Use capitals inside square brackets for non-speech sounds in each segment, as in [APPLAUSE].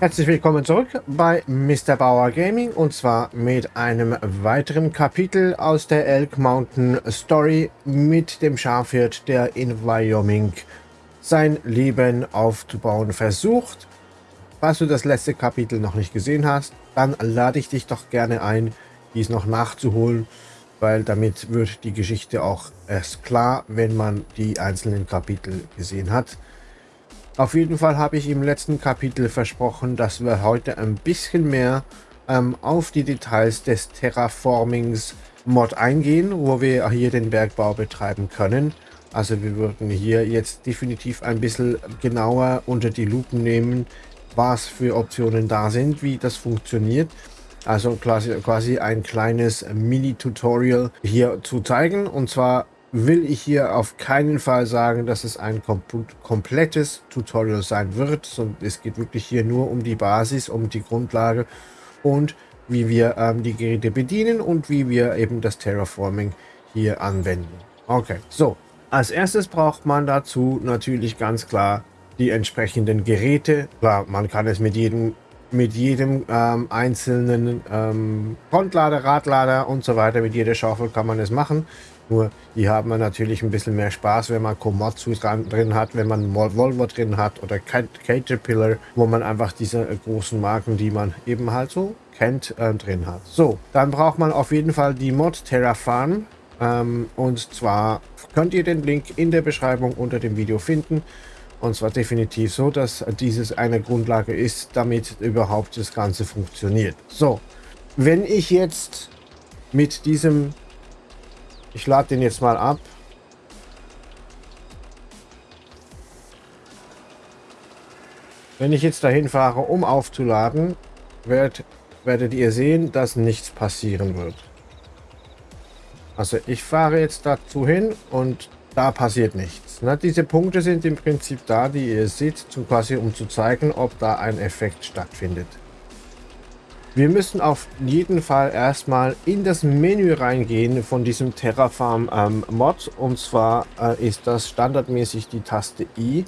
Herzlich willkommen zurück bei Mr. Bauer Gaming und zwar mit einem weiteren Kapitel aus der Elk Mountain Story mit dem Schafhirt, der in Wyoming sein Leben aufzubauen versucht. Falls du das letzte Kapitel noch nicht gesehen hast, dann lade ich dich doch gerne ein, dies noch nachzuholen, weil damit wird die Geschichte auch erst klar, wenn man die einzelnen Kapitel gesehen hat. Auf jeden Fall habe ich im letzten Kapitel versprochen, dass wir heute ein bisschen mehr ähm, auf die Details des Terraformings Mod eingehen, wo wir hier den Bergbau betreiben können. Also wir würden hier jetzt definitiv ein bisschen genauer unter die Lupe nehmen, was für Optionen da sind, wie das funktioniert. Also quasi, quasi ein kleines Mini-Tutorial hier zu zeigen. Und zwar will ich hier auf keinen Fall sagen, dass es ein kom komplettes Tutorial sein wird, sondern es geht wirklich hier nur um die Basis, um die Grundlage und wie wir ähm, die Geräte bedienen und wie wir eben das Terraforming hier anwenden. Okay, so. Als erstes braucht man dazu natürlich ganz klar die entsprechenden Geräte. Klar, man kann es mit jedem mit jedem ähm, einzelnen ähm, Frontlader, Radlader und so weiter, mit jeder Schaufel kann man es machen. Nur hier haben wir natürlich ein bisschen mehr Spaß, wenn man Komatsu drin hat, wenn man Volvo drin hat oder Caterpillar, wo man einfach diese äh, großen Marken, die man eben halt so kennt, äh, drin hat. So, dann braucht man auf jeden Fall die Mod Terrafarm. Ähm, und zwar könnt ihr den Link in der Beschreibung unter dem Video finden. Und zwar definitiv so, dass dieses eine Grundlage ist, damit überhaupt das Ganze funktioniert. So, wenn ich jetzt mit diesem ich lade den jetzt mal ab. Wenn ich jetzt dahin fahre, um aufzuladen, werd, werdet ihr sehen, dass nichts passieren wird. Also ich fahre jetzt dazu hin und da passiert nichts. Ne? Diese Punkte sind im Prinzip da, die ihr seht, zum quasi um zu zeigen, ob da ein Effekt stattfindet. Wir müssen auf jeden Fall erstmal in das Menü reingehen von diesem Terraform ähm, Mod. Und zwar äh, ist das standardmäßig die Taste I.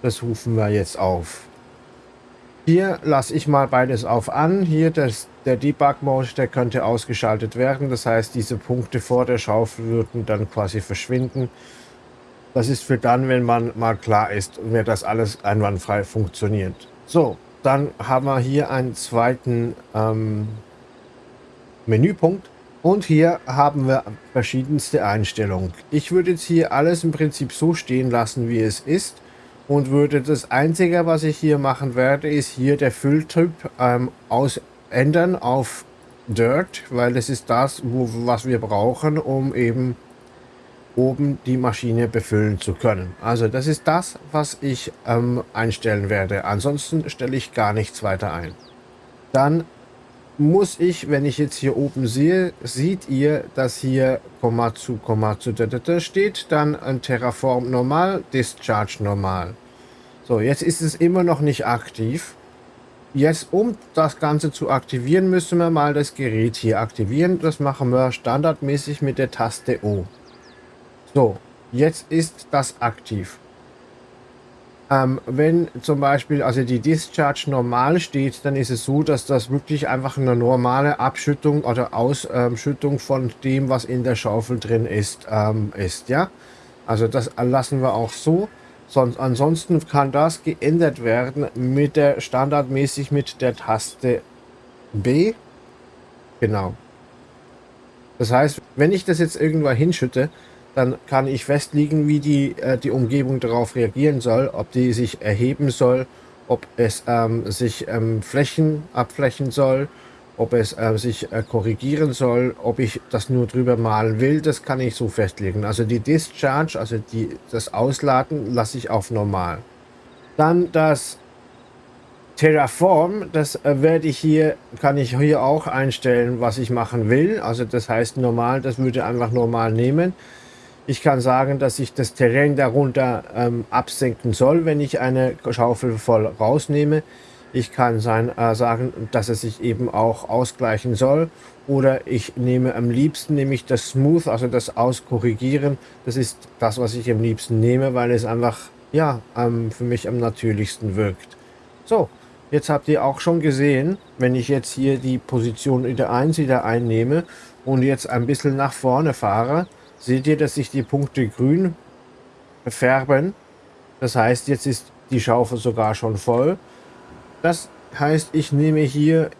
Das rufen wir jetzt auf. Hier lasse ich mal beides auf an. Hier das, der Debug-Mode, der könnte ausgeschaltet werden. Das heißt, diese Punkte vor der Schaufel würden dann quasi verschwinden. Das ist für dann, wenn man mal klar ist, mir das alles einwandfrei funktioniert. So, dann haben wir hier einen zweiten ähm, Menüpunkt. Und hier haben wir verschiedenste Einstellungen. Ich würde jetzt hier alles im Prinzip so stehen lassen, wie es ist. Und würde das Einzige, was ich hier machen werde, ist hier der Fülltyp ähm, aus ändern auf Dirt, weil das ist das, wo, was wir brauchen, um eben oben die Maschine befüllen zu können. Also das ist das, was ich ähm, einstellen werde. Ansonsten stelle ich gar nichts weiter ein. Dann muss ich, wenn ich jetzt hier oben sehe, seht ihr, dass hier Komma zu Komma zu da, steht, dann ein Terraform normal, Discharge normal. So, jetzt ist es immer noch nicht aktiv. Jetzt, um das Ganze zu aktivieren, müssen wir mal das Gerät hier aktivieren. Das machen wir standardmäßig mit der Taste O. So, jetzt ist das aktiv. Ähm, wenn zum Beispiel also die Discharge normal steht, dann ist es so, dass das wirklich einfach eine normale Abschüttung oder Ausschüttung von dem, was in der Schaufel drin ist, ähm, ist. Ja, also das lassen wir auch so. Sonst, ansonsten kann das geändert werden mit der standardmäßig mit der Taste B. Genau. Das heißt, wenn ich das jetzt irgendwo hinschütte, dann kann ich festlegen, wie die, äh, die Umgebung darauf reagieren soll, ob die sich erheben soll, ob es ähm, sich ähm, Flächen abflächen soll, ob es äh, sich äh, korrigieren soll, ob ich das nur drüber malen will, das kann ich so festlegen. Also die Discharge, also die, das Ausladen, lasse ich auf normal. Dann das Terraform, das äh, werde ich hier, kann ich hier auch einstellen, was ich machen will. Also das heißt normal, das würde einfach normal nehmen. Ich kann sagen, dass ich das Terrain darunter ähm, absenken soll, wenn ich eine Schaufel voll rausnehme. Ich kann sein, äh, sagen, dass es sich eben auch ausgleichen soll. Oder ich nehme am liebsten nämlich das Smooth, also das Auskorrigieren. Das ist das, was ich am liebsten nehme, weil es einfach ja ähm, für mich am natürlichsten wirkt. So, Jetzt habt ihr auch schon gesehen, wenn ich jetzt hier die Position wieder 1 wieder einnehme und jetzt ein bisschen nach vorne fahre, seht ihr, dass sich die Punkte grün färben. Das heißt, jetzt ist die Schaufel sogar schon voll. Das heißt, ich nehme hier,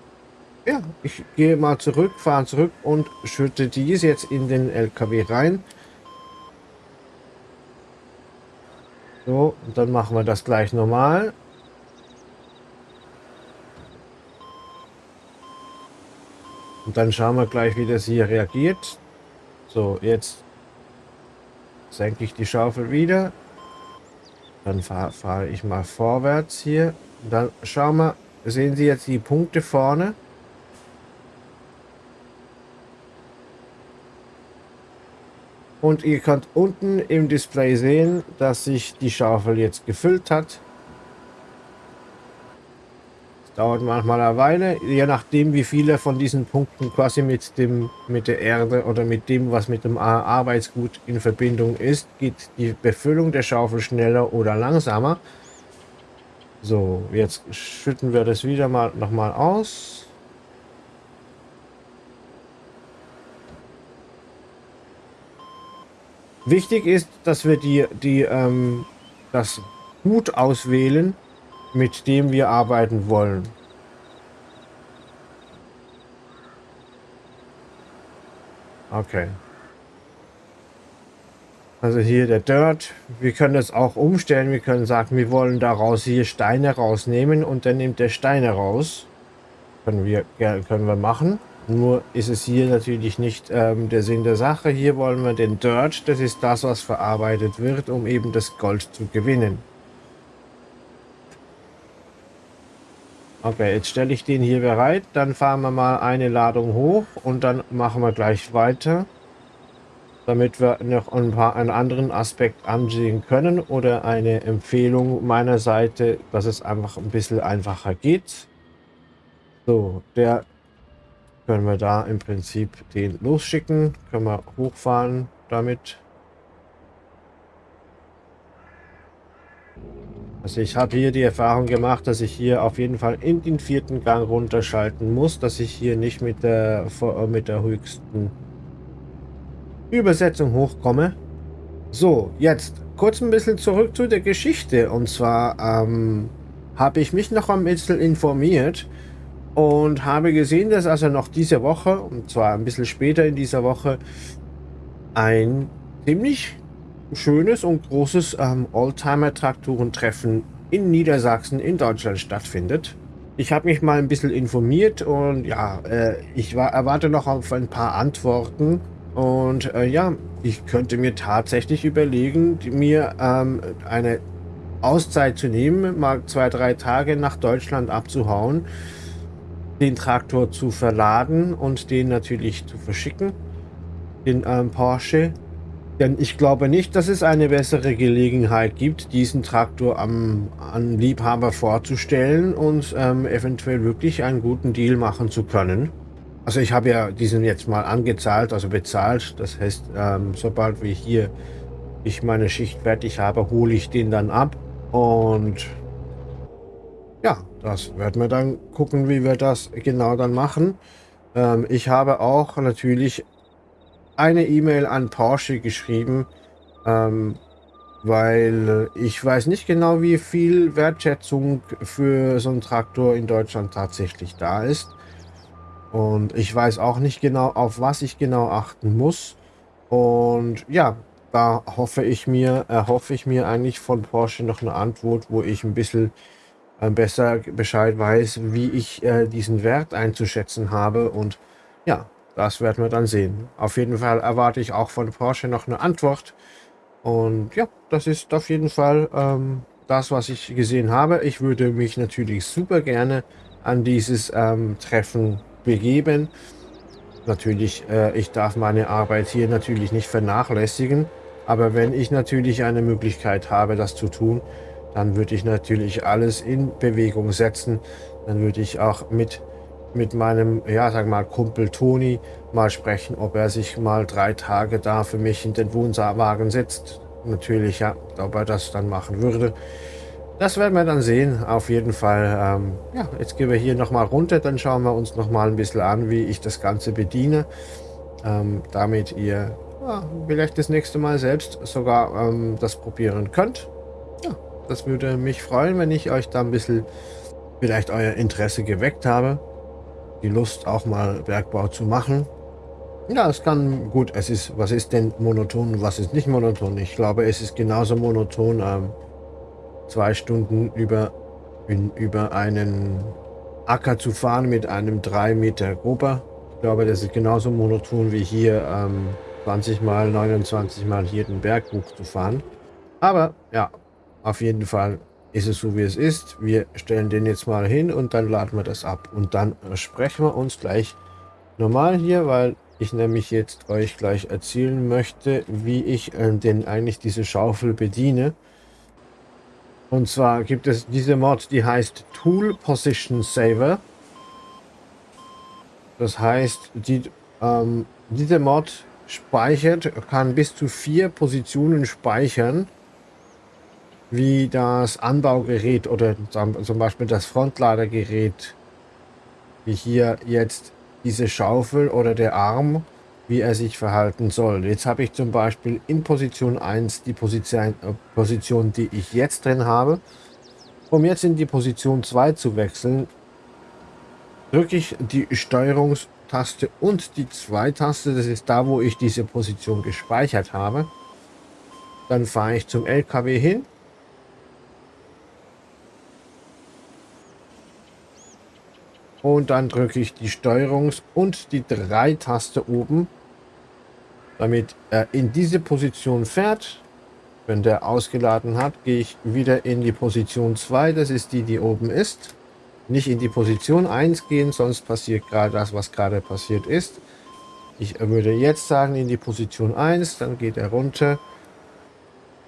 ja, ich gehe mal zurück, fahre zurück und schütte dies jetzt in den LKW rein. So, und dann machen wir das gleich normal. Und dann schauen wir gleich, wie das hier reagiert. So, jetzt senke ich die Schaufel wieder. Dann fahre fahr ich mal vorwärts hier. Dann schauen wir, sehen Sie jetzt die Punkte vorne? Und ihr könnt unten im Display sehen, dass sich die Schaufel jetzt gefüllt hat. Dauert manchmal eine Weile, je nachdem wie viele von diesen Punkten quasi mit dem mit der Erde oder mit dem, was mit dem Arbeitsgut in Verbindung ist, geht die Befüllung der Schaufel schneller oder langsamer. So, jetzt schütten wir das wieder mal nochmal aus. Wichtig ist, dass wir die, die, ähm, das Gut auswählen, mit dem wir arbeiten wollen. Okay. Also hier der Dirt. Wir können das auch umstellen. Wir können sagen, wir wollen daraus hier Steine rausnehmen und dann nimmt der Steine raus. Können wir, können wir machen. Nur ist es hier natürlich nicht ähm, der Sinn der Sache. Hier wollen wir den Dirt. Das ist das, was verarbeitet wird, um eben das Gold zu gewinnen. Okay, jetzt stelle ich den hier bereit. Dann fahren wir mal eine Ladung hoch und dann machen wir gleich weiter. Damit wir noch ein paar einen anderen Aspekt ansehen können oder eine Empfehlung meiner Seite, dass es einfach ein bisschen einfacher geht. So, der können wir da im Prinzip den losschicken. Können wir hochfahren damit. Also ich habe hier die Erfahrung gemacht, dass ich hier auf jeden Fall in den vierten Gang runterschalten muss, dass ich hier nicht mit der, mit der höchsten Übersetzung hochkomme. So, jetzt kurz ein bisschen zurück zu der Geschichte. Und zwar ähm, habe ich mich noch ein bisschen informiert und habe gesehen, dass also noch diese Woche, und zwar ein bisschen später in dieser Woche, ein ziemlich schönes und großes ähm, Oldtimer-Traktorentreffen in Niedersachsen in Deutschland stattfindet. Ich habe mich mal ein bisschen informiert und ja, äh, ich war, erwarte noch auf ein paar Antworten. Und äh, ja, ich könnte mir tatsächlich überlegen, mir ähm, eine Auszeit zu nehmen, mal zwei, drei Tage nach Deutschland abzuhauen, den Traktor zu verladen und den natürlich zu verschicken, den ähm, Porsche denn ich glaube nicht, dass es eine bessere Gelegenheit gibt, diesen Traktor am, an Liebhaber vorzustellen und ähm, eventuell wirklich einen guten Deal machen zu können. Also ich habe ja diesen jetzt mal angezahlt, also bezahlt. Das heißt, ähm, sobald wir hier ich meine Schicht fertig habe, hole ich den dann ab. Und ja, das werden wir dann gucken, wie wir das genau dann machen. Ähm, ich habe auch natürlich eine E-Mail an Porsche geschrieben, ähm, weil ich weiß nicht genau, wie viel Wertschätzung für so einen Traktor in Deutschland tatsächlich da ist. Und ich weiß auch nicht genau, auf was ich genau achten muss. Und ja, da hoffe ich mir, erhoffe ich mir eigentlich von Porsche noch eine Antwort, wo ich ein bisschen äh, besser Bescheid weiß, wie ich äh, diesen Wert einzuschätzen habe. Und ja, das werden wir dann sehen. Auf jeden Fall erwarte ich auch von Porsche noch eine Antwort. Und ja, das ist auf jeden Fall ähm, das, was ich gesehen habe. Ich würde mich natürlich super gerne an dieses ähm, Treffen begeben. Natürlich, äh, ich darf meine Arbeit hier natürlich nicht vernachlässigen. Aber wenn ich natürlich eine Möglichkeit habe, das zu tun, dann würde ich natürlich alles in Bewegung setzen. Dann würde ich auch mit mit meinem, ja, sag mal, Kumpel Toni mal sprechen, ob er sich mal drei Tage da für mich in den Wohnwagen setzt. Natürlich, ja, ob er das dann machen würde. Das werden wir dann sehen, auf jeden Fall. Ähm, ja, jetzt gehen wir hier nochmal runter, dann schauen wir uns nochmal ein bisschen an, wie ich das Ganze bediene, ähm, damit ihr ja, vielleicht das nächste Mal selbst sogar ähm, das probieren könnt. Ja, das würde mich freuen, wenn ich euch da ein bisschen vielleicht euer Interesse geweckt habe, die Lust auch mal Bergbau zu machen. Ja, es kann gut. Es ist, was ist denn monoton was ist nicht monoton? Ich glaube, es ist genauso monoton, ähm, zwei Stunden über, in, über einen Acker zu fahren mit einem 3 Meter Gruber. Ich glaube, das ist genauso monoton wie hier ähm, 20 mal, 29 mal hier den Berg hoch zu fahren. Aber ja, auf jeden Fall ist es so, wie es ist. Wir stellen den jetzt mal hin und dann laden wir das ab. Und dann sprechen wir uns gleich normal hier, weil ich nämlich jetzt euch gleich erzählen möchte, wie ich äh, denn eigentlich diese Schaufel bediene. Und zwar gibt es diese Mod, die heißt Tool Position Saver. Das heißt, die, ähm, diese Mod speichert, kann bis zu vier Positionen speichern, wie das Anbaugerät oder zum Beispiel das Frontladergerät, wie hier jetzt diese Schaufel oder der Arm, wie er sich verhalten soll. Jetzt habe ich zum Beispiel in Position 1 die Position, Position, die ich jetzt drin habe. Um jetzt in die Position 2 zu wechseln, drücke ich die Steuerungstaste und die 2-Taste. Das ist da, wo ich diese Position gespeichert habe. Dann fahre ich zum LKW hin Und dann drücke ich die Steuerungs- und die 3-Taste oben, damit er in diese Position fährt. Wenn der ausgeladen hat, gehe ich wieder in die Position 2, das ist die, die oben ist. Nicht in die Position 1 gehen, sonst passiert gerade das, was gerade passiert ist. Ich würde jetzt sagen in die Position 1, dann geht er runter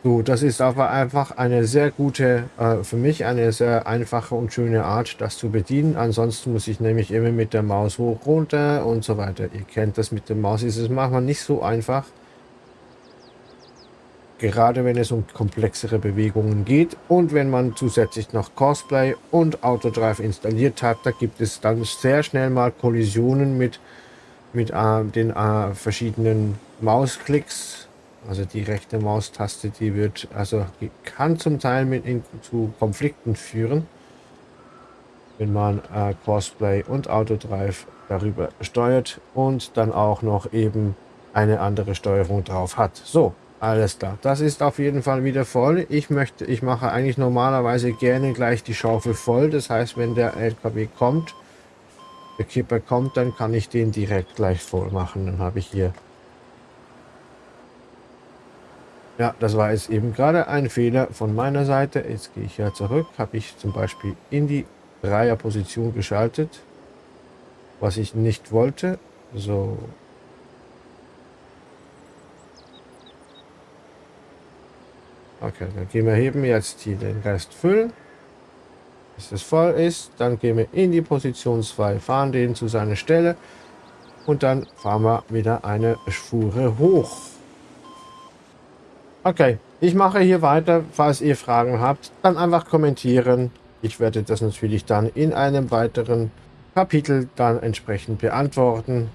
so, das ist aber einfach eine sehr gute, äh, für mich eine sehr einfache und schöne Art, das zu bedienen. Ansonsten muss ich nämlich immer mit der Maus hoch, runter und so weiter. Ihr kennt das mit der Maus, ist es manchmal nicht so einfach. Gerade wenn es um komplexere Bewegungen geht und wenn man zusätzlich noch Cosplay und Autodrive installiert hat, da gibt es dann sehr schnell mal Kollisionen mit, mit äh, den äh, verschiedenen Mausklicks also die rechte Maustaste, die wird, also die kann zum Teil mit in, zu Konflikten führen, wenn man äh, Crossplay und Autodrive darüber steuert und dann auch noch eben eine andere Steuerung drauf hat. So, alles klar. Das ist auf jeden Fall wieder voll. Ich möchte, ich mache eigentlich normalerweise gerne gleich die Schaufel voll. Das heißt, wenn der LKW kommt, der Kipper kommt, dann kann ich den direkt gleich voll machen. Dann habe ich hier Ja, das war jetzt eben gerade ein Fehler von meiner Seite. Jetzt gehe ich ja zurück. Habe ich zum Beispiel in die Dreierposition geschaltet, was ich nicht wollte. So. Okay, dann gehen wir heben jetzt hier den Rest füllen. Bis es voll ist, dann gehen wir in die Position 2, fahren den zu seiner Stelle und dann fahren wir wieder eine Spur hoch. Okay, ich mache hier weiter. Falls ihr Fragen habt, dann einfach kommentieren. Ich werde das natürlich dann in einem weiteren Kapitel dann entsprechend beantworten,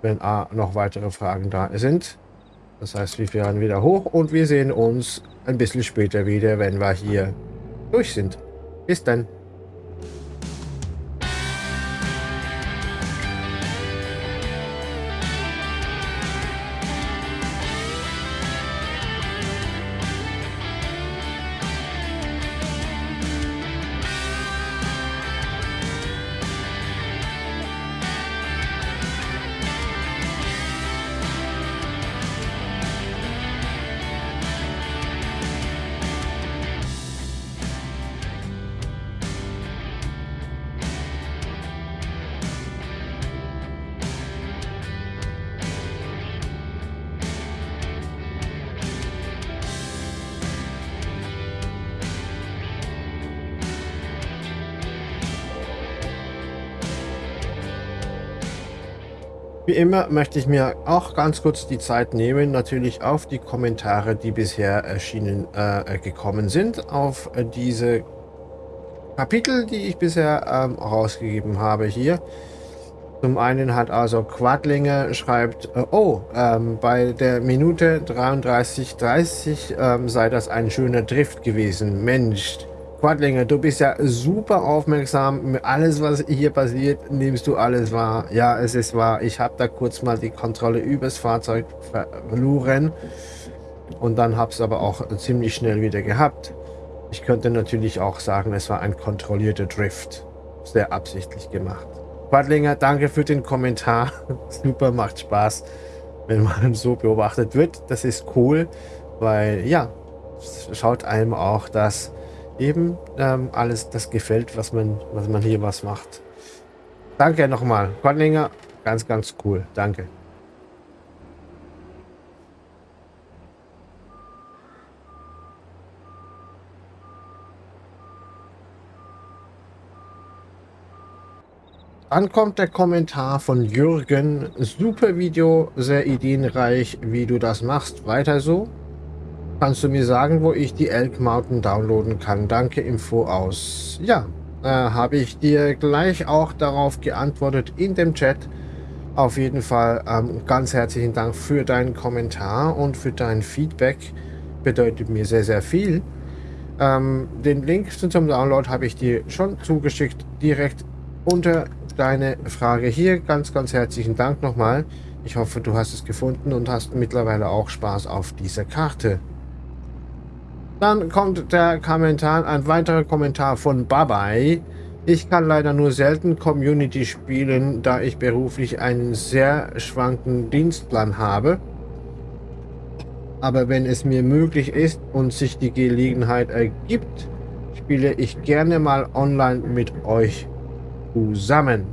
wenn noch weitere Fragen da sind. Das heißt, wir fahren wieder hoch und wir sehen uns ein bisschen später wieder, wenn wir hier durch sind. Bis dann. Wie immer möchte ich mir auch ganz kurz die Zeit nehmen, natürlich auf die Kommentare, die bisher erschienen äh, gekommen sind, auf äh, diese Kapitel, die ich bisher ähm, rausgegeben habe hier. Zum einen hat also Quadlinger schreibt, äh, oh, ähm, bei der Minute 33.30 ähm, sei das ein schöner Drift gewesen. Mensch, Quadlinger, du bist ja super aufmerksam. Alles, was hier passiert, nimmst du alles wahr. Ja, es ist wahr. Ich habe da kurz mal die Kontrolle übers Fahrzeug verloren. Und dann habe es aber auch ziemlich schnell wieder gehabt. Ich könnte natürlich auch sagen, es war ein kontrollierter Drift. Sehr absichtlich gemacht. Quadlinger, danke für den Kommentar. [LAUGHS] super, macht Spaß, wenn man so beobachtet wird. Das ist cool, weil ja, schaut einem auch, dass eben ähm, alles das gefällt, was man, was man hier was macht. Danke nochmal. Quadlinger, ganz, ganz cool. Danke. Dann kommt der Kommentar von Jürgen. Super Video, sehr ideenreich, wie du das machst. Weiter so. Kannst du mir sagen, wo ich die Elk Mountain downloaden kann? Danke im Voraus. Ja, äh, habe ich dir gleich auch darauf geantwortet in dem Chat. Auf jeden Fall ähm, ganz herzlichen Dank für deinen Kommentar und für dein Feedback. Bedeutet mir sehr, sehr viel. Ähm, den Link zum Download habe ich dir schon zugeschickt, direkt unter deine Frage hier. Ganz, ganz herzlichen Dank nochmal. Ich hoffe, du hast es gefunden und hast mittlerweile auch Spaß auf dieser Karte. Dann kommt der Kommentar, ein weiterer Kommentar von Babai. Ich kann leider nur selten Community spielen, da ich beruflich einen sehr schwanken Dienstplan habe. Aber wenn es mir möglich ist und sich die Gelegenheit ergibt, spiele ich gerne mal online mit euch zusammen.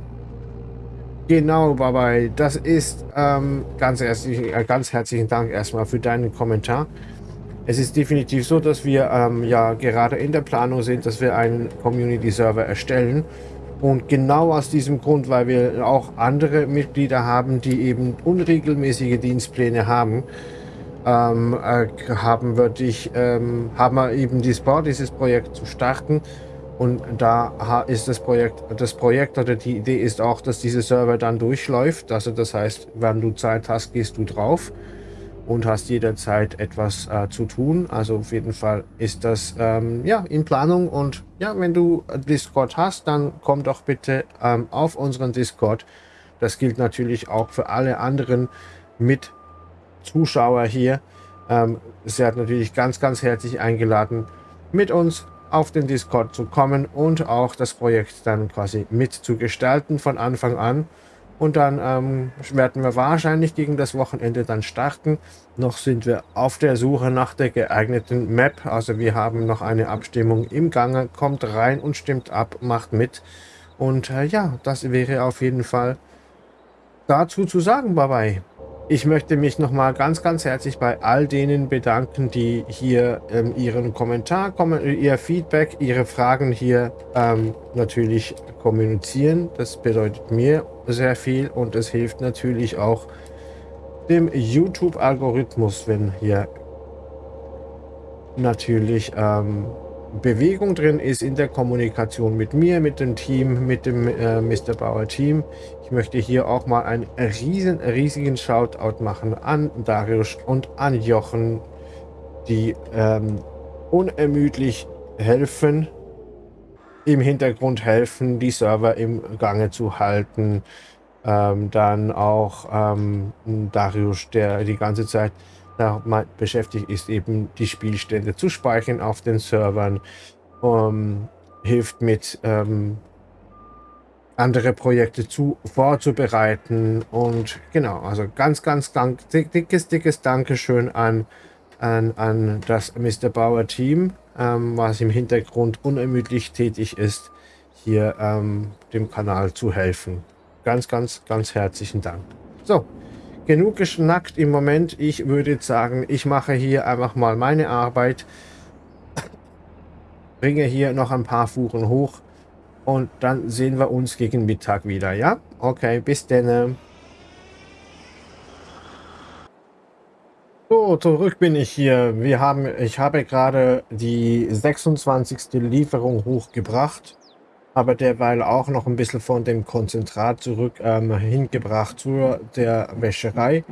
Genau, Babai, das ist ähm, ganz, herzlich, äh, ganz herzlichen Dank erstmal für deinen Kommentar. Es ist definitiv so, dass wir ähm, ja gerade in der Planung sind, dass wir einen Community-Server erstellen. Und genau aus diesem Grund, weil wir auch andere Mitglieder haben, die eben unregelmäßige Dienstpläne haben, ähm, äh, haben, würde ich, ähm, haben wir eben die Sport, dieses Projekt zu starten. Und da ist das Projekt, das Projekt oder die Idee ist auch, dass dieser Server dann durchläuft. Also das heißt, wenn du Zeit hast, gehst du drauf und hast jederzeit etwas äh, zu tun. Also auf jeden Fall ist das ähm, ja in Planung und ja, wenn du Discord hast, dann komm doch bitte ähm, auf unseren Discord. Das gilt natürlich auch für alle anderen mit Zuschauer hier. Ähm, sie hat natürlich ganz, ganz herzlich eingeladen, mit uns auf den Discord zu kommen und auch das Projekt dann quasi mitzugestalten von Anfang an. Und dann ähm, werden wir wahrscheinlich gegen das Wochenende dann starten. Noch sind wir auf der Suche nach der geeigneten Map. Also wir haben noch eine Abstimmung im Gange. Kommt rein und stimmt ab, macht mit. Und äh, ja, das wäre auf jeden Fall dazu zu sagen. Bye bye. Ich möchte mich nochmal ganz, ganz herzlich bei all denen bedanken, die hier ähm, ihren Kommentar, ihr Feedback, ihre Fragen hier ähm, natürlich kommunizieren. Das bedeutet mir sehr viel und es hilft natürlich auch dem YouTube-Algorithmus, wenn hier natürlich ähm, Bewegung drin ist in der Kommunikation mit mir, mit dem Team, mit dem äh, Mr. Bauer Team. Ich möchte hier auch mal einen riesen, riesigen Shoutout machen an Darius und an Jochen, die ähm, unermüdlich helfen, im Hintergrund helfen, die Server im Gange zu halten. Ähm, dann auch ähm, Darius, der die ganze Zeit damit beschäftigt ist, eben die Spielstände zu speichern auf den Servern. Um, hilft mit ähm, andere Projekte zu vorzubereiten und genau, also ganz, ganz dank, dickes, dickes Dankeschön an, an, an das Mr. Bauer Team, ähm, was im Hintergrund unermüdlich tätig ist, hier ähm, dem Kanal zu helfen. Ganz, ganz, ganz herzlichen Dank. So, genug geschnackt im Moment. Ich würde sagen, ich mache hier einfach mal meine Arbeit. Bringe hier noch ein paar Fuhren hoch. Und dann sehen wir uns gegen Mittag wieder, ja? Okay, bis denn. So, zurück bin ich hier. Wir haben, ich habe gerade die 26. Lieferung hochgebracht aber derweil auch noch ein bisschen von dem Konzentrat zurück ähm, hingebracht zu der Wäscherei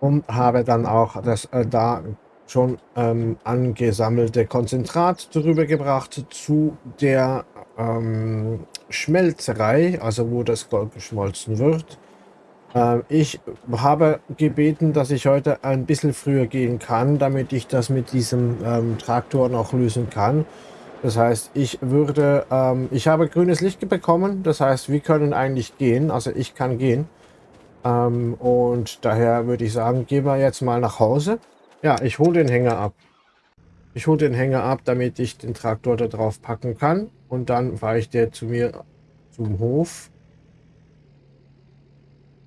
und habe dann auch das äh, da schon ähm, angesammelte Konzentrat drüber gebracht zu der ähm, Schmelzerei, also wo das Gold geschmolzen wird. Ähm, ich habe gebeten, dass ich heute ein bisschen früher gehen kann, damit ich das mit diesem ähm, Traktor noch lösen kann. Das heißt, ich würde, ähm, ich habe grünes Licht bekommen. Das heißt, wir können eigentlich gehen. Also ich kann gehen. Ähm, und daher würde ich sagen, gehen wir jetzt mal nach Hause. Ja, ich hole den Hänger ab. Ich hole den Hänger ab, damit ich den Traktor da drauf packen kann. Und dann fahre ich der zu mir zum Hof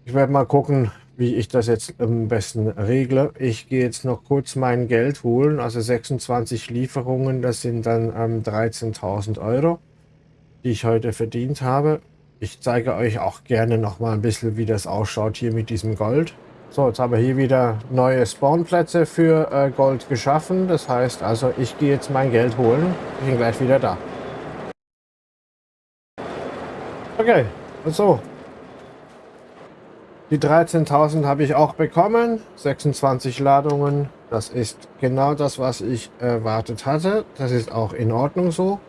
ich werde mal gucken, wie ich das jetzt am besten regle. Ich gehe jetzt noch kurz mein Geld holen. Also 26 Lieferungen, das sind dann ähm, 13.000 Euro, die ich heute verdient habe. Ich zeige euch auch gerne noch mal ein bisschen, wie das ausschaut hier mit diesem Gold. So, jetzt haben wir hier wieder neue Spawnplätze für äh, Gold geschaffen. Das heißt also, ich gehe jetzt mein Geld holen. Ich bin gleich wieder da. Okay, so, die 13.000 habe ich auch bekommen. 26 Ladungen. Das ist genau das, was ich erwartet hatte. Das ist auch in Ordnung so.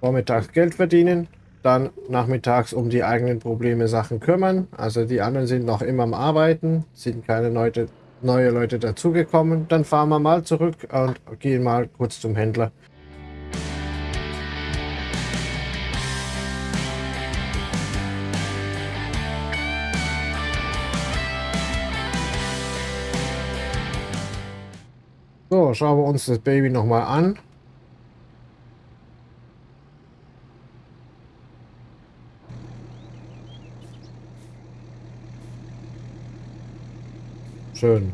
Vormittags Geld verdienen. Dann nachmittags um die eigenen Probleme Sachen kümmern. Also die anderen sind noch immer am Arbeiten. Sind keine Leute, neue Leute dazugekommen. Dann fahren wir mal zurück und gehen mal kurz zum Händler. So, schauen wir uns das Baby nochmal an. Schön.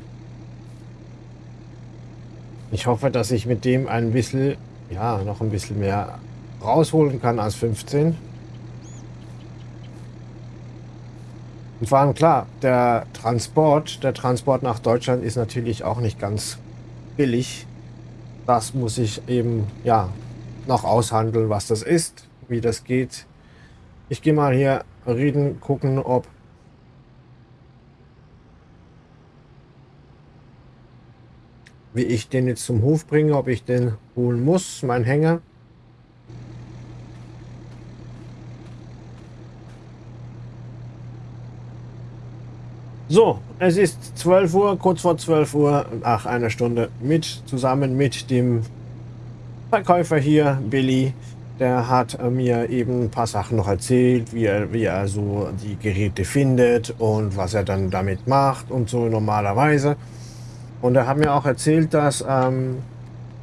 Ich hoffe, dass ich mit dem ein bisschen, ja, noch ein bisschen mehr rausholen kann als 15. Und vor allem klar, der Transport, der Transport nach Deutschland ist natürlich auch nicht ganz billig. Das muss ich eben, ja, noch aushandeln, was das ist, wie das geht. Ich gehe mal hier reden, gucken, ob wie ich den jetzt zum Hof bringe, ob ich den holen muss, mein Hänger. So, es ist 12 Uhr, kurz vor 12 Uhr, ach, eine Stunde mit, zusammen mit dem Verkäufer hier, Billy. Der hat mir eben ein paar Sachen noch erzählt, wie er, wie er so die Geräte findet und was er dann damit macht und so normalerweise. Und er hat mir auch erzählt, dass ähm,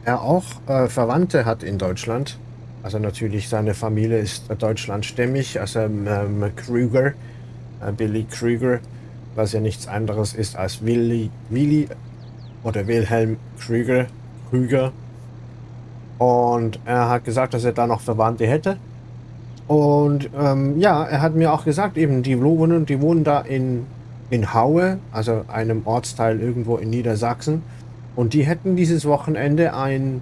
er auch äh, Verwandte hat in Deutschland. Also natürlich seine Familie ist deutschlandstämmig, also ähm, Krüger, äh, Billy Krüger was ja nichts anderes ist als Willi, Willi oder Wilhelm Krüger, Krüger. Und er hat gesagt, dass er da noch Verwandte hätte. Und ähm, ja, er hat mir auch gesagt, eben die wohnen, die wohnen da in, in Haue, also einem Ortsteil irgendwo in Niedersachsen. Und die hätten dieses Wochenende ein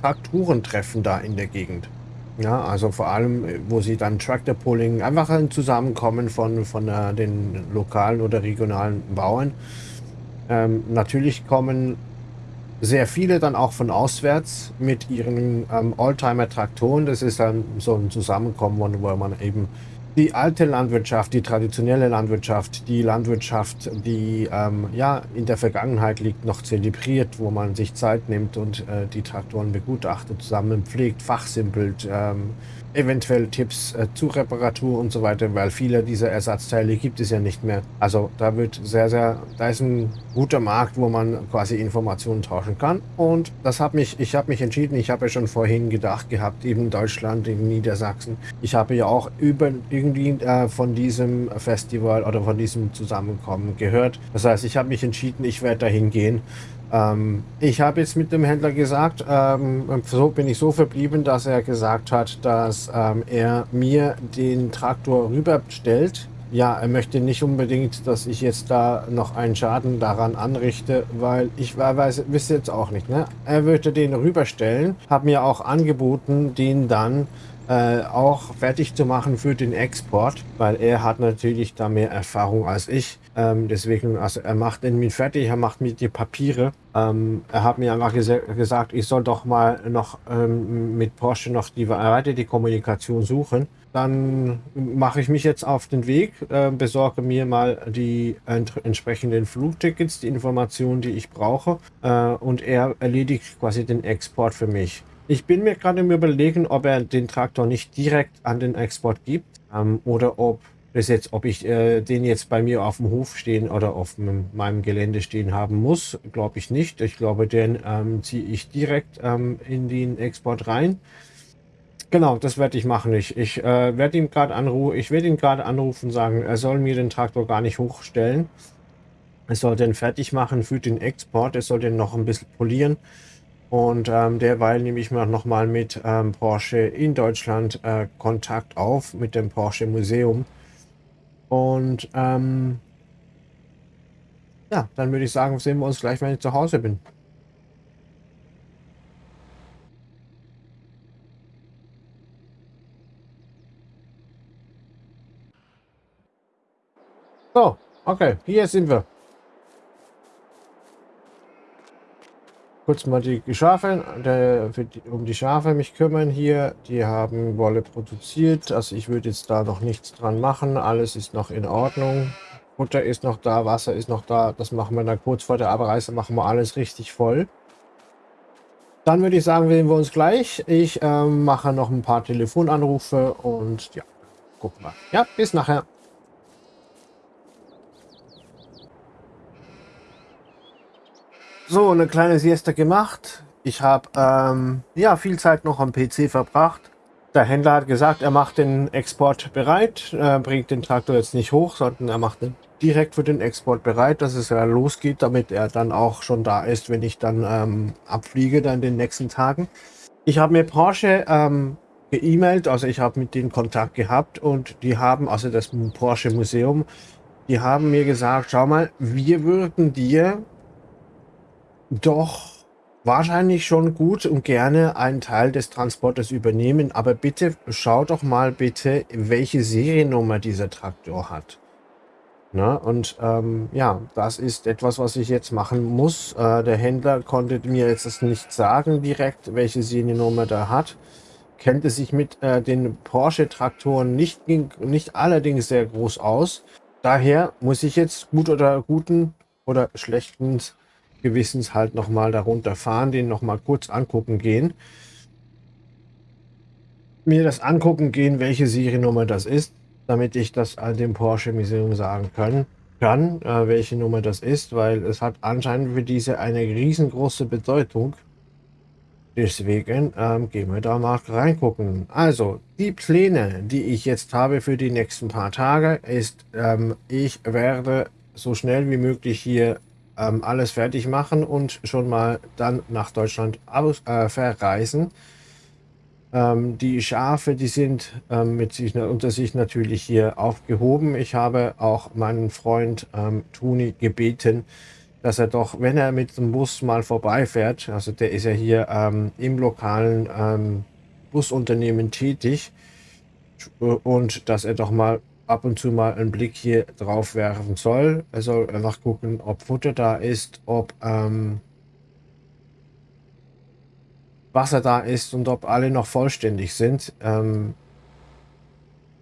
Traktorentreffen da in der Gegend. Ja, also vor allem, äh, wo sie dann Tractor Pulling, einfach ein Zusammenkommen von, von äh, den lokalen oder regionalen Bauern. Ähm, natürlich kommen sehr viele dann auch von auswärts mit ihren ähm, Oldtimer-Traktoren. Das ist dann so ein Zusammenkommen, wo man eben die alte Landwirtschaft, die traditionelle Landwirtschaft, die Landwirtschaft, die ähm, ja in der Vergangenheit liegt, noch zelebriert, wo man sich Zeit nimmt und äh, die Traktoren begutachtet, zusammen pflegt, fachsimpelt, ähm, eventuell Tipps äh, zu Reparatur und so weiter, weil viele dieser Ersatzteile gibt es ja nicht mehr. Also da wird sehr, sehr, da ist ein guter Markt, wo man quasi Informationen tauschen kann. Und das hat mich, ich habe mich entschieden, ich habe ja schon vorhin gedacht gehabt, eben Deutschland, in Niedersachsen. Ich habe ja auch über irgendwie äh, von diesem Festival oder von diesem Zusammenkommen gehört. Das heißt, ich habe mich entschieden, ich werde dahin gehen ähm, ich habe jetzt mit dem Händler gesagt, ähm, so bin ich so verblieben, dass er gesagt hat, dass ähm, er mir den Traktor rüberstellt ja, er möchte nicht unbedingt, dass ich jetzt da noch einen Schaden daran anrichte, weil ich weiß, wisst jetzt auch nicht, ne? Er würde den rüberstellen, hat mir auch angeboten, den dann äh, auch fertig zu machen für den Export, weil er hat natürlich da mehr Erfahrung als ich. Ähm, deswegen, also er macht mit fertig, er macht mir die Papiere. Ähm, er hat mir einfach ges gesagt, ich soll doch mal noch ähm, mit Porsche noch die weiter die Kommunikation suchen. Dann mache ich mich jetzt auf den Weg, äh, besorge mir mal die ent entsprechenden Flugtickets, die Informationen, die ich brauche äh, und er erledigt quasi den Export für mich. Ich bin mir gerade im Überlegen, ob er den Traktor nicht direkt an den Export gibt ähm, oder ob das jetzt, ob ich äh, den jetzt bei mir auf dem Hof stehen oder auf meinem Gelände stehen haben muss, glaube ich nicht. Ich glaube, den ähm, ziehe ich direkt ähm, in den Export rein. Genau, das werde ich machen. Ich, ich äh, werde ihm gerade anrufen, ich werde ihn gerade anrufen und sagen, er soll mir den Traktor gar nicht hochstellen. Er soll den fertig machen für den Export. Er soll den noch ein bisschen polieren. Und ähm, derweil nehme ich mir noch mal mit ähm, Porsche in Deutschland äh, Kontakt auf mit dem Porsche Museum. Und ähm, ja, dann würde ich sagen, sehen wir uns gleich, wenn ich zu Hause bin. So, okay, hier sind wir. Kurz mal die Schafe, der, um die Schafe mich kümmern hier. Die haben Wolle produziert. Also ich würde jetzt da noch nichts dran machen. Alles ist noch in Ordnung. Futter ist noch da, Wasser ist noch da. Das machen wir dann kurz vor der Abreise, machen wir alles richtig voll. Dann würde ich sagen, sehen wir uns gleich. Ich ähm, mache noch ein paar Telefonanrufe und ja, gucken wir. Ja, bis nachher. So, eine kleine Siesta gemacht. Ich habe ähm, ja viel Zeit noch am PC verbracht. Der Händler hat gesagt, er macht den Export bereit, er bringt den Traktor jetzt nicht hoch, sondern er macht den direkt für den Export bereit, dass es ja losgeht, damit er dann auch schon da ist, wenn ich dann ähm, abfliege dann in den nächsten Tagen. Ich habe mir Porsche ähm, geemailt, also ich habe mit denen Kontakt gehabt und die haben, also das Porsche Museum, die haben mir gesagt, schau mal, wir würden dir doch wahrscheinlich schon gut und gerne einen Teil des Transporters übernehmen, aber bitte schau doch mal bitte, welche Seriennummer dieser Traktor hat. Na, und ähm, ja, das ist etwas, was ich jetzt machen muss. Äh, der Händler konnte mir jetzt nicht sagen direkt, welche Seriennummer der hat. Kennt sich mit äh, den Porsche-Traktoren nicht, nicht allerdings sehr groß aus. Daher muss ich jetzt gut oder guten oder schlechten Gewissens halt nochmal darunter fahren, den nochmal kurz angucken gehen. Mir das angucken gehen, welche Seriennummer das ist, damit ich das dem Porsche Museum sagen kann, kann äh, welche Nummer das ist, weil es hat anscheinend für diese eine riesengroße Bedeutung. Deswegen ähm, gehen wir da mal reingucken. Also, die Pläne, die ich jetzt habe für die nächsten paar Tage, ist, ähm, ich werde so schnell wie möglich hier ähm, alles fertig machen und schon mal dann nach Deutschland aus, äh, verreisen. Ähm, die Schafe, die sind ähm, mit sich, unter sich natürlich hier aufgehoben. Ich habe auch meinen Freund ähm, Toni gebeten, dass er doch, wenn er mit dem Bus mal vorbeifährt, also der ist ja hier ähm, im lokalen ähm, Busunternehmen tätig, und dass er doch mal ab und zu mal einen Blick hier drauf werfen soll. Er soll einfach gucken, ob Futter da ist, ob ähm, Wasser da ist und ob alle noch vollständig sind. Ähm,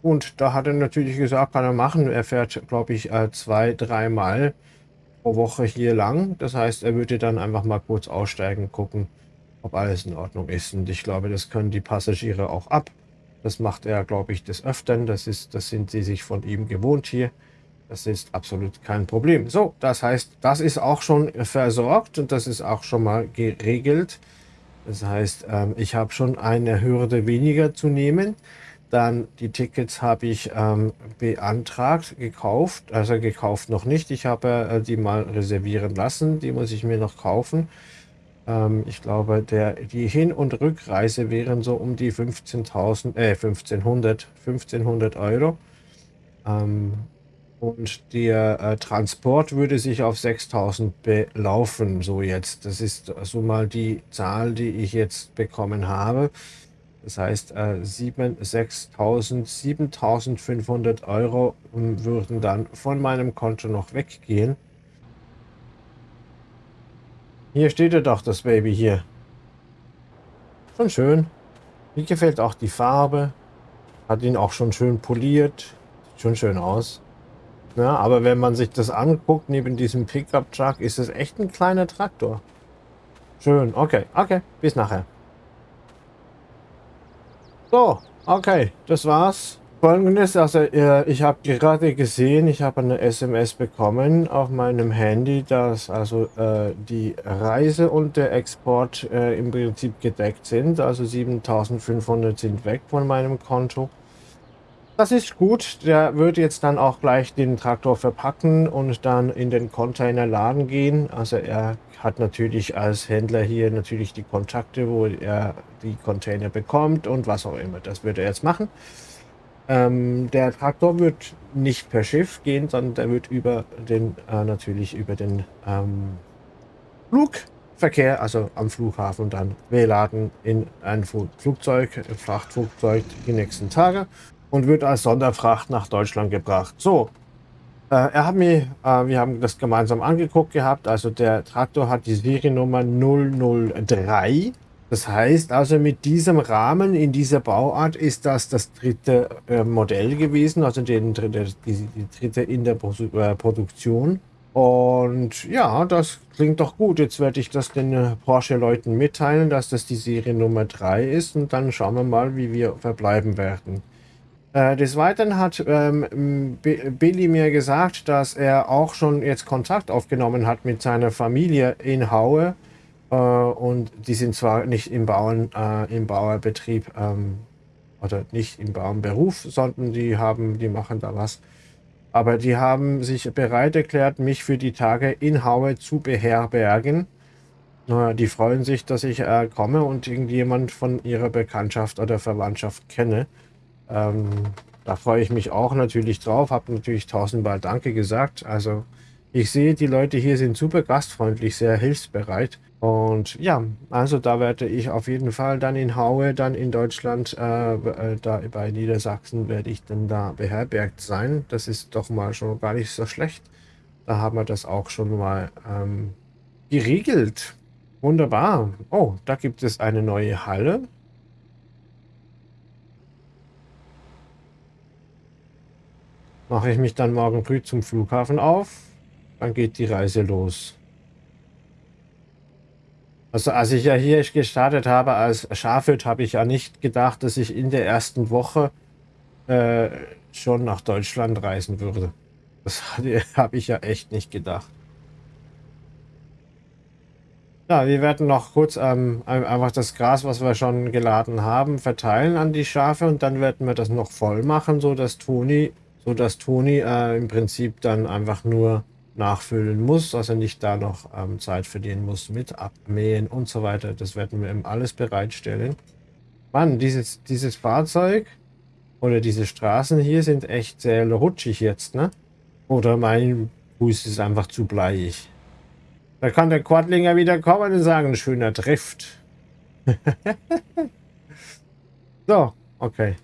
und da hat er natürlich gesagt, kann er machen. Er fährt, glaube ich, äh, zwei, dreimal pro Woche hier lang. Das heißt, er würde dann einfach mal kurz aussteigen, gucken, ob alles in Ordnung ist. Und ich glaube, das können die Passagiere auch ab. Das macht er, glaube ich, des Öfteren. Das, ist, das sind sie sich von ihm gewohnt hier. Das ist absolut kein Problem. So, das heißt, das ist auch schon versorgt und das ist auch schon mal geregelt. Das heißt, ähm, ich habe schon eine Hürde weniger zu nehmen. Dann die Tickets habe ich ähm, beantragt, gekauft. Also gekauft noch nicht. Ich habe äh, die mal reservieren lassen. Die muss ich mir noch kaufen. Ähm, ich glaube, der, die Hin- und Rückreise wären so um die 15.000, äh, 1500, 1500 Euro. Ähm, und der äh, Transport würde sich auf 6000 belaufen, so jetzt. Das ist so mal die Zahl, die ich jetzt bekommen habe. Das heißt, äh, 6.000, 7.500 Euro würden dann von meinem Konto noch weggehen. Hier steht ja doch das Baby hier. Schon schön. Mir gefällt auch die Farbe. Hat ihn auch schon schön poliert. Sieht schon schön aus. Ja, aber wenn man sich das anguckt, neben diesem Pickup-Truck, ist es echt ein kleiner Traktor. Schön. Okay, okay. Bis nachher. So, okay, das war's. Folgendes, also äh, ich habe gerade gesehen, ich habe eine SMS bekommen auf meinem Handy, dass also äh, die Reise und der Export äh, im Prinzip gedeckt sind. Also 7500 sind weg von meinem Konto. Das ist gut. Der wird jetzt dann auch gleich den Traktor verpacken und dann in den Container laden gehen. Also er hat natürlich als Händler hier natürlich die Kontakte, wo er die Container bekommt und was auch immer. Das wird er jetzt machen. Ähm, der Traktor wird nicht per Schiff gehen, sondern der wird über den äh, natürlich über den ähm, Flugverkehr, also am Flughafen dann beladen in ein Flugzeug, Frachtflugzeug die nächsten Tage und wird als Sonderfracht nach Deutschland gebracht. So, äh, er hat mir, äh, wir haben das gemeinsam angeguckt gehabt, also der Traktor hat die Seriennummer 003. Das heißt also mit diesem Rahmen in dieser Bauart ist das das dritte äh, Modell gewesen, also den, die, die dritte in der Pro äh, Produktion. Und ja, das klingt doch gut. Jetzt werde ich das den äh, Porsche-Leuten mitteilen, dass das die Seriennummer 3 ist und dann schauen wir mal, wie wir verbleiben werden. Äh, des Weiteren hat ähm, Billy mir gesagt, dass er auch schon jetzt Kontakt aufgenommen hat mit seiner Familie in Haue. Äh, und die sind zwar nicht im, Bauern, äh, im Bauerbetrieb ähm, oder nicht im Bauernberuf, sondern die haben, die machen da was. Aber die haben sich bereit erklärt, mich für die Tage in Haue zu beherbergen. Die freuen sich, dass ich äh, komme und irgendjemand von ihrer Bekanntschaft oder Verwandtschaft kenne. Ähm, da freue ich mich auch natürlich drauf, habe natürlich tausendmal Danke gesagt. Also ich sehe, die Leute hier sind super gastfreundlich, sehr hilfsbereit. Und ja, also da werde ich auf jeden Fall dann in Haue, dann in Deutschland, äh, äh, da bei Niedersachsen werde ich dann da beherbergt sein. Das ist doch mal schon gar nicht so schlecht. Da haben wir das auch schon mal ähm, geregelt. Wunderbar. Oh, da gibt es eine neue Halle. mache ich mich dann morgen früh zum Flughafen auf. Dann geht die Reise los. Also als ich ja hier gestartet habe als Schafhirt, habe ich ja nicht gedacht, dass ich in der ersten Woche äh, schon nach Deutschland reisen würde. Das [LAUGHS] habe ich ja echt nicht gedacht. Ja, wir werden noch kurz ähm, einfach das Gras, was wir schon geladen haben, verteilen an die Schafe und dann werden wir das noch voll machen, so dass Toni so Toni äh, im Prinzip dann einfach nur nachfüllen muss, dass er nicht da noch ähm, Zeit verdienen muss mit Abmähen und so weiter. Das werden wir ihm alles bereitstellen. Mann, dieses, dieses Fahrzeug oder diese Straßen hier sind echt sehr rutschig jetzt, ne? Oder mein Fuß ist einfach zu bleiig. Da kann der Quadlinger wieder kommen und sagen, schöner Drift. [LAUGHS] so, okay.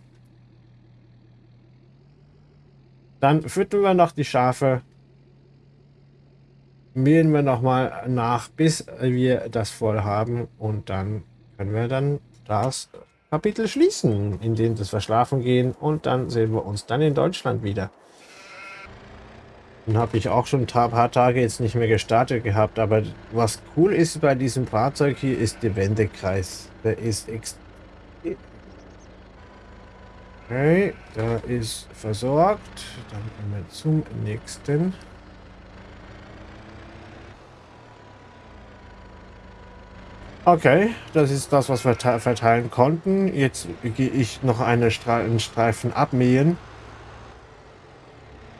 Dann füttern wir noch die Schafe. Mähen wir noch mal nach, bis wir das voll haben. Und dann können wir dann das Kapitel schließen, in dem das Verschlafen gehen. Und dann sehen wir uns dann in Deutschland wieder. Dann habe ich auch schon ein paar Tage jetzt nicht mehr gestartet gehabt. Aber was cool ist bei diesem Fahrzeug hier, ist der Wendekreis. Der ist extrem Okay, da ist versorgt. Dann gehen wir zum nächsten. Okay, das ist das, was wir verteilen konnten. Jetzt gehe ich noch einen Streifen abmähen,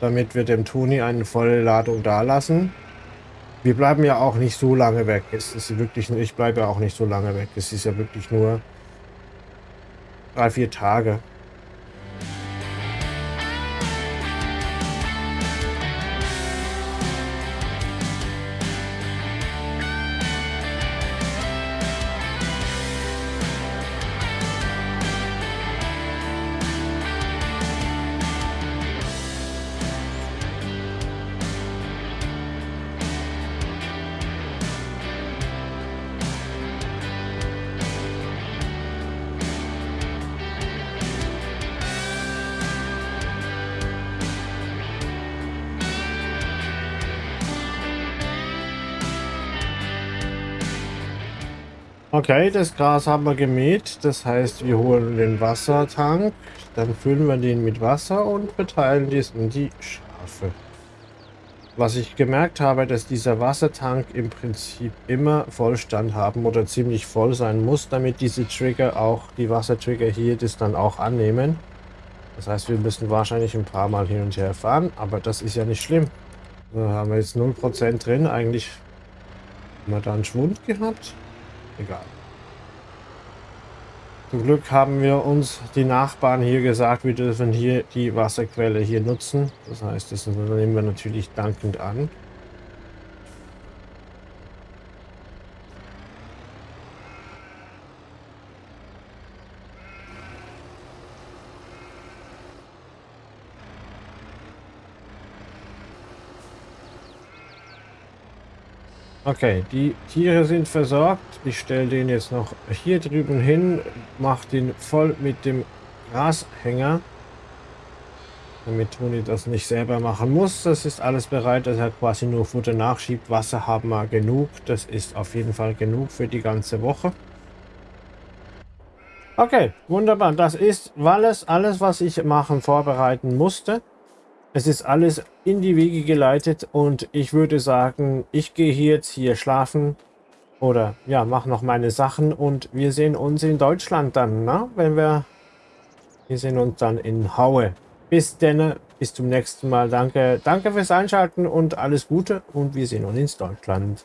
damit wir dem Toni eine volle Ladung da lassen. Wir bleiben ja auch nicht so lange weg. Es ist wirklich, ich bleibe ja auch nicht so lange weg. Es ist ja wirklich nur drei, vier Tage. Okay, das Gras haben wir gemäht. Das heißt, wir holen den Wassertank, dann füllen wir den mit Wasser und verteilen dies in die Schafe. Was ich gemerkt habe, dass dieser Wassertank im Prinzip immer Vollstand haben oder ziemlich voll sein muss, damit diese Trigger auch, die Wassertrigger hier, das dann auch annehmen. Das heißt, wir müssen wahrscheinlich ein paar Mal hin und her fahren, aber das ist ja nicht schlimm. Da haben wir jetzt 0% drin. Eigentlich haben wir da einen Schwund gehabt. Egal. Zum Glück haben wir uns die Nachbarn hier gesagt, wir dürfen hier die Wasserquelle hier nutzen. Das heißt, das nehmen wir natürlich dankend an. Okay, die Tiere sind versorgt. Ich stelle den jetzt noch hier drüben hin, mache den voll mit dem Grashänger, damit Toni das nicht selber machen muss. Das ist alles bereit, dass er quasi nur Futter nachschiebt. Wasser haben wir genug. Das ist auf jeden Fall genug für die ganze Woche. Okay, wunderbar. Das ist alles, alles, was ich machen, vorbereiten musste. Es ist alles in die Wege geleitet und ich würde sagen, ich gehe hier jetzt hier schlafen oder ja, mache noch meine Sachen und wir sehen uns in Deutschland dann, na? wenn wir, wir sehen uns dann in Haue. Bis denn, bis zum nächsten Mal. Danke, danke fürs Einschalten und alles Gute und wir sehen uns in Deutschland.